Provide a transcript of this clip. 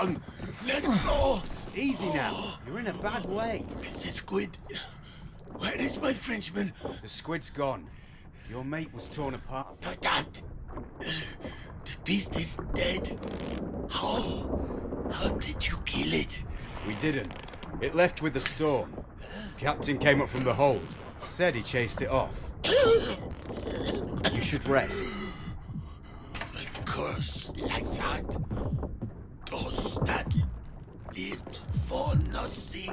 tongue. Let go. Easy now. You're in a bad way. It's the squid. Where is my Frenchman? The squid's gone. Your mate was torn apart. Verdammt. The beast is dead. How? How did you kill it? We didn't. It left with the storm. Captain came up from the hold. Said he chased it off. You should rest. A curse like that does not live for nothing.